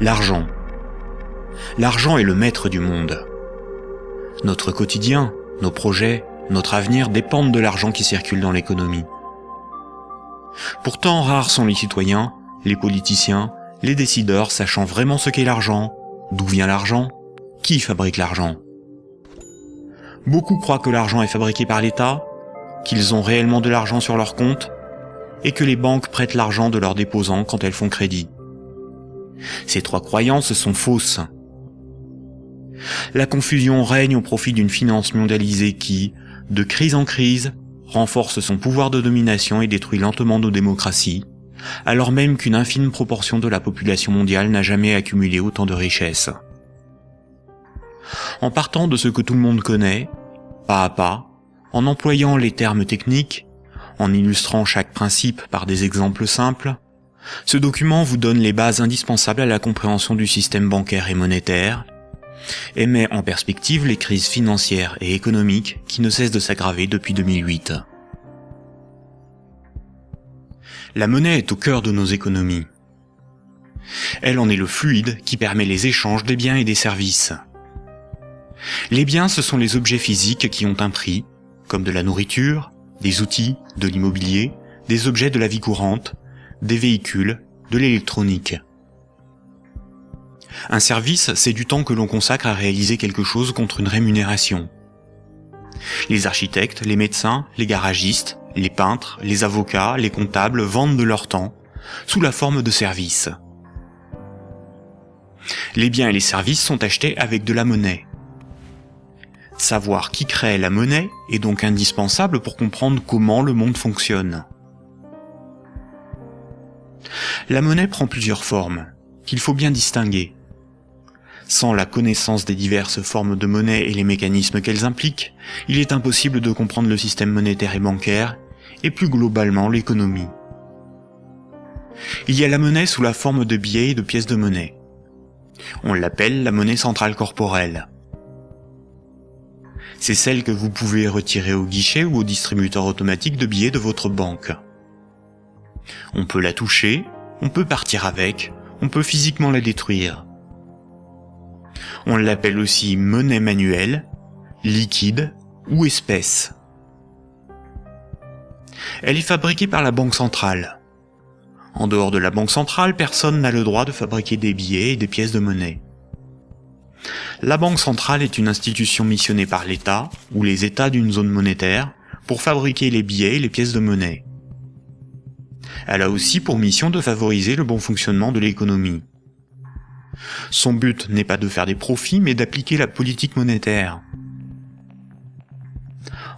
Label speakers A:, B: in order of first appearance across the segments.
A: L'argent. L'argent est le maître du monde. Notre quotidien, nos projets, notre avenir dépendent de l'argent qui circule dans l'économie. Pourtant, rares sont les citoyens, les politiciens, les décideurs sachant vraiment ce qu'est l'argent, d'où vient l'argent, qui fabrique l'argent. Beaucoup croient que l'argent est fabriqué par l'État, qu'ils ont réellement de l'argent sur leur compte, et que les banques prêtent l'argent de leurs déposants quand elles font crédit. Ces trois croyances sont fausses. La confusion règne au profit d'une finance mondialisée qui, de crise en crise, renforce son pouvoir de domination et détruit lentement nos démocraties, alors même qu'une infime proportion de la population mondiale n'a jamais accumulé autant de richesses. En partant de ce que tout le monde connaît, pas à pas, en employant les termes techniques, en illustrant chaque principe par des exemples simples, ce document vous donne les bases indispensables à la compréhension du système bancaire et monétaire, et met en perspective les crises financières et économiques qui ne cessent de s'aggraver depuis 2008. La monnaie est au cœur de nos économies. Elle en est le fluide qui permet les échanges des biens et des services. Les biens, ce sont les objets physiques qui ont un prix, comme de la nourriture, des outils, de l'immobilier, des objets de la vie courante, des véhicules, de l'électronique. Un service, c'est du temps que l'on consacre à réaliser quelque chose contre une rémunération. Les architectes, les médecins, les garagistes, les peintres, les avocats, les comptables vendent de leur temps, sous la forme de services. Les biens et les services sont achetés avec de la monnaie. Savoir qui crée la monnaie est donc indispensable pour comprendre comment le monde fonctionne. La monnaie prend plusieurs formes, qu'il faut bien distinguer. Sans la connaissance des diverses formes de monnaie et les mécanismes qu'elles impliquent, il est impossible de comprendre le système monétaire et bancaire, et plus globalement l'économie. Il y a la monnaie sous la forme de billets et de pièces de monnaie. On l'appelle la monnaie centrale corporelle. C'est celle que vous pouvez retirer au guichet ou au distributeur automatique de billets de votre banque. On peut la toucher, on peut partir avec, on peut physiquement la détruire. On l'appelle aussi monnaie manuelle, liquide ou espèce. Elle est fabriquée par la Banque centrale. En dehors de la Banque centrale, personne n'a le droit de fabriquer des billets et des pièces de monnaie. La Banque centrale est une institution missionnée par l'État, ou les États d'une zone monétaire, pour fabriquer les billets et les pièces de monnaie. Elle a aussi pour mission de favoriser le bon fonctionnement de l'économie. Son but n'est pas de faire des profits, mais d'appliquer la politique monétaire.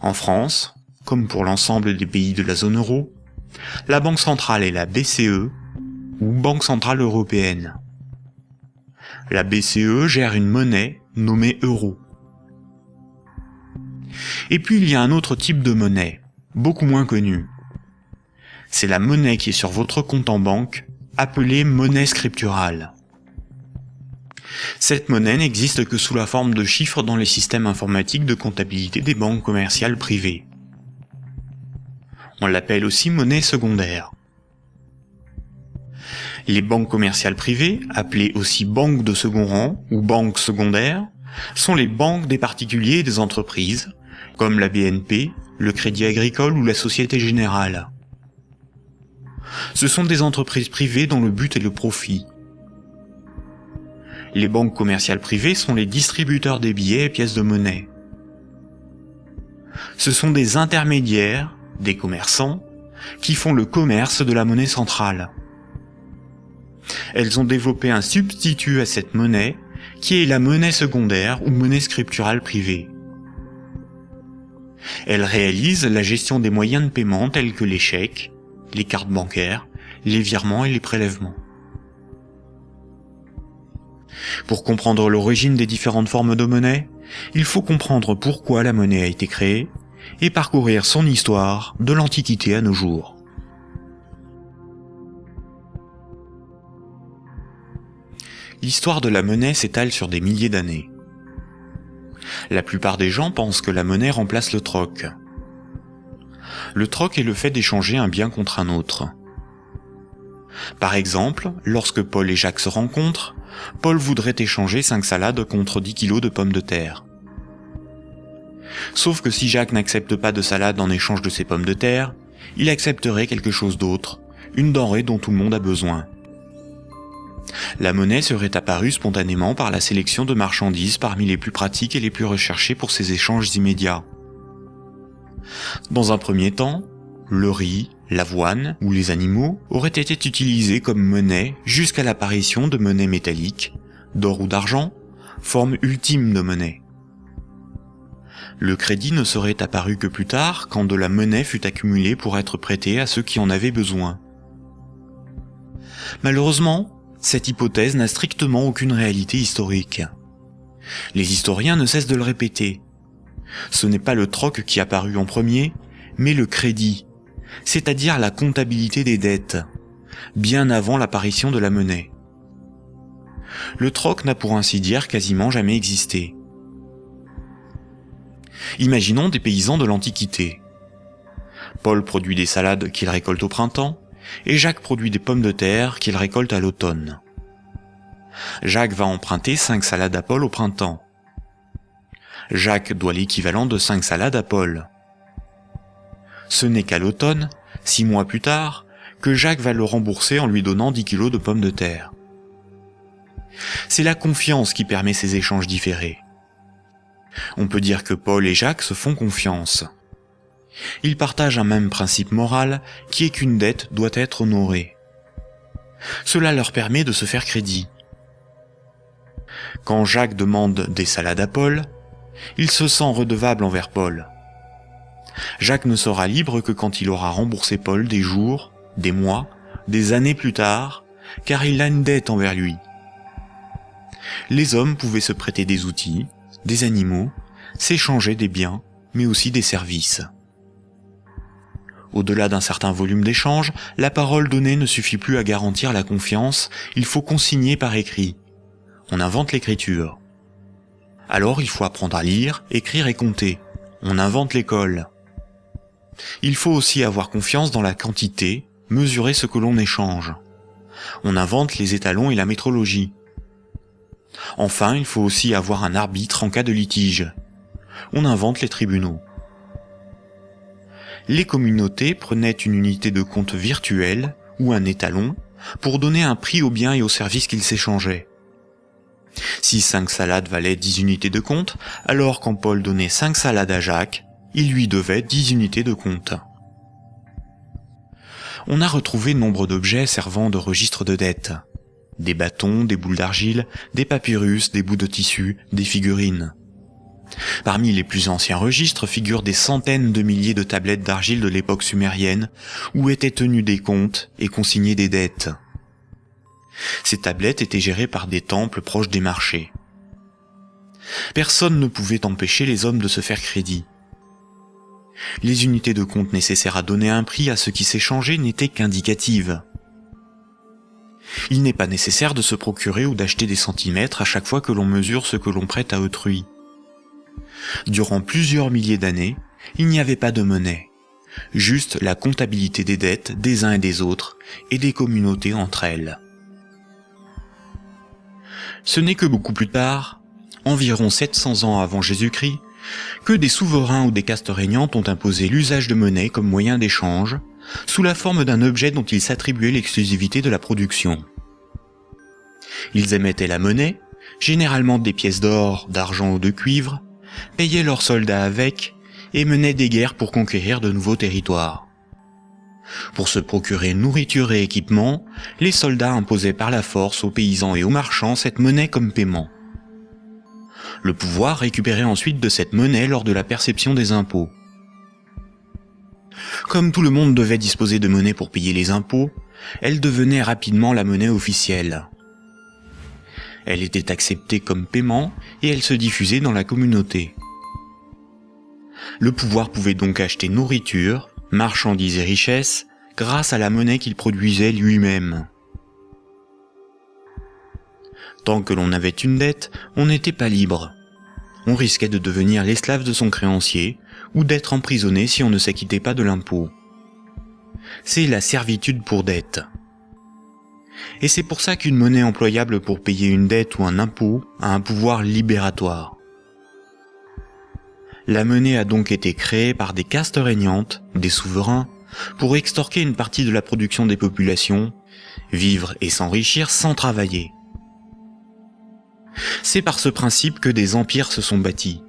A: En France, comme pour l'ensemble des pays de la zone euro, la Banque centrale est la BCE, ou Banque centrale européenne. La BCE gère une monnaie nommée euro. Et puis il y a un autre type de monnaie, beaucoup moins connu. C'est la monnaie qui est sur votre compte en banque, appelée monnaie scripturale. Cette monnaie n'existe que sous la forme de chiffres dans les systèmes informatiques de comptabilité des banques commerciales privées. On l'appelle aussi monnaie secondaire. Les banques commerciales privées, appelées aussi banques de second rang ou banques secondaires, sont les banques des particuliers et des entreprises, comme la BNP, le Crédit Agricole ou la Société Générale. Ce sont des entreprises privées dont le but est le profit. Les banques commerciales privées sont les distributeurs des billets et pièces de monnaie. Ce sont des intermédiaires des commerçants, qui font le commerce de la monnaie centrale. Elles ont développé un substitut à cette monnaie, qui est la monnaie secondaire ou monnaie scripturale privée. Elles réalisent la gestion des moyens de paiement tels que les chèques, les cartes bancaires, les virements et les prélèvements. Pour comprendre l'origine des différentes formes de monnaie, il faut comprendre pourquoi la monnaie a été créée, et parcourir son histoire de l'Antiquité à nos jours. L'histoire de la monnaie s'étale sur des milliers d'années. La plupart des gens pensent que la monnaie remplace le troc. Le troc est le fait d'échanger un bien contre un autre. Par exemple, lorsque Paul et Jacques se rencontrent, Paul voudrait échanger 5 salades contre 10 kilos de pommes de terre. Sauf que si Jacques n'accepte pas de salade en échange de ses pommes de terre, il accepterait quelque chose d'autre, une denrée dont tout le monde a besoin. La monnaie serait apparue spontanément par la sélection de marchandises parmi les plus pratiques et les plus recherchées pour ces échanges immédiats. Dans un premier temps, le riz, l'avoine ou les animaux auraient été utilisés comme monnaie jusqu'à l'apparition de monnaies métalliques, d'or ou d'argent, forme ultime de monnaie. Le crédit ne serait apparu que plus tard quand de la monnaie fut accumulée pour être prêtée à ceux qui en avaient besoin. Malheureusement, cette hypothèse n'a strictement aucune réalité historique. Les historiens ne cessent de le répéter. Ce n'est pas le troc qui apparut en premier, mais le crédit, c'est-à-dire la comptabilité des dettes, bien avant l'apparition de la monnaie. Le troc n'a pour ainsi dire quasiment jamais existé. Imaginons des paysans de l'Antiquité. Paul produit des salades qu'il récolte au printemps, et Jacques produit des pommes de terre qu'il récolte à l'automne. Jacques va emprunter 5 salades à Paul au printemps. Jacques doit l'équivalent de 5 salades à Paul. Ce n'est qu'à l'automne, six mois plus tard, que Jacques va le rembourser en lui donnant 10 kilos de pommes de terre. C'est la confiance qui permet ces échanges différés. On peut dire que Paul et Jacques se font confiance. Ils partagent un même principe moral qui est qu'une dette doit être honorée. Cela leur permet de se faire crédit. Quand Jacques demande des salades à Paul, il se sent redevable envers Paul. Jacques ne sera libre que quand il aura remboursé Paul des jours, des mois, des années plus tard, car il a une dette envers lui. Les hommes pouvaient se prêter des outils, des animaux, s'échanger des biens, mais aussi des services. Au-delà d'un certain volume d'échange, la parole donnée ne suffit plus à garantir la confiance, il faut consigner par écrit. On invente l'écriture. Alors il faut apprendre à lire, écrire et compter. On invente l'école. Il faut aussi avoir confiance dans la quantité, mesurer ce que l'on échange. On invente les étalons et la métrologie. Enfin, il faut aussi avoir un arbitre en cas de litige. On invente les tribunaux. Les communautés prenaient une unité de compte virtuelle, ou un étalon, pour donner un prix aux biens et aux services qu'ils s'échangeaient. Si 5 salades valaient 10 unités de compte, alors quand Paul donnait 5 salades à Jacques, il lui devait 10 unités de compte. On a retrouvé nombre d'objets servant de registre de dette. Des bâtons, des boules d'argile, des papyrus, des bouts de tissu, des figurines. Parmi les plus anciens registres figurent des centaines de milliers de tablettes d'argile de l'époque sumérienne où étaient tenus des comptes et consignés des dettes. Ces tablettes étaient gérées par des temples proches des marchés. Personne ne pouvait empêcher les hommes de se faire crédit. Les unités de compte nécessaires à donner un prix à ce qui s'échangeait n'étaient qu'indicatives. Il n'est pas nécessaire de se procurer ou d'acheter des centimètres à chaque fois que l'on mesure ce que l'on prête à autrui. Durant plusieurs milliers d'années, il n'y avait pas de monnaie, juste la comptabilité des dettes des uns et des autres et des communautés entre elles. Ce n'est que beaucoup plus tard, environ 700 ans avant Jésus-Christ, que des souverains ou des castes régnantes ont imposé l'usage de monnaie comme moyen d'échange, sous la forme d'un objet dont ils s'attribuaient l'exclusivité de la production. Ils émettaient la monnaie, généralement des pièces d'or, d'argent ou de cuivre, payaient leurs soldats avec, et menaient des guerres pour conquérir de nouveaux territoires. Pour se procurer nourriture et équipement, les soldats imposaient par la force aux paysans et aux marchands cette monnaie comme paiement. Le pouvoir récupérait ensuite de cette monnaie lors de la perception des impôts. Comme tout le monde devait disposer de monnaie pour payer les impôts, elle devenait rapidement la monnaie officielle. Elle était acceptée comme paiement et elle se diffusait dans la communauté. Le pouvoir pouvait donc acheter nourriture, marchandises et richesses grâce à la monnaie qu'il produisait lui-même. Tant que l'on avait une dette, on n'était pas libre. On risquait de devenir l'esclave de son créancier, ou d'être emprisonné si on ne s'acquittait pas de l'impôt. C'est la servitude pour dette. Et c'est pour ça qu'une monnaie employable pour payer une dette ou un impôt a un pouvoir libératoire. La monnaie a donc été créée par des castes régnantes, des souverains, pour extorquer une partie de la production des populations, vivre et s'enrichir sans travailler. C'est par ce principe que des empires se sont bâtis,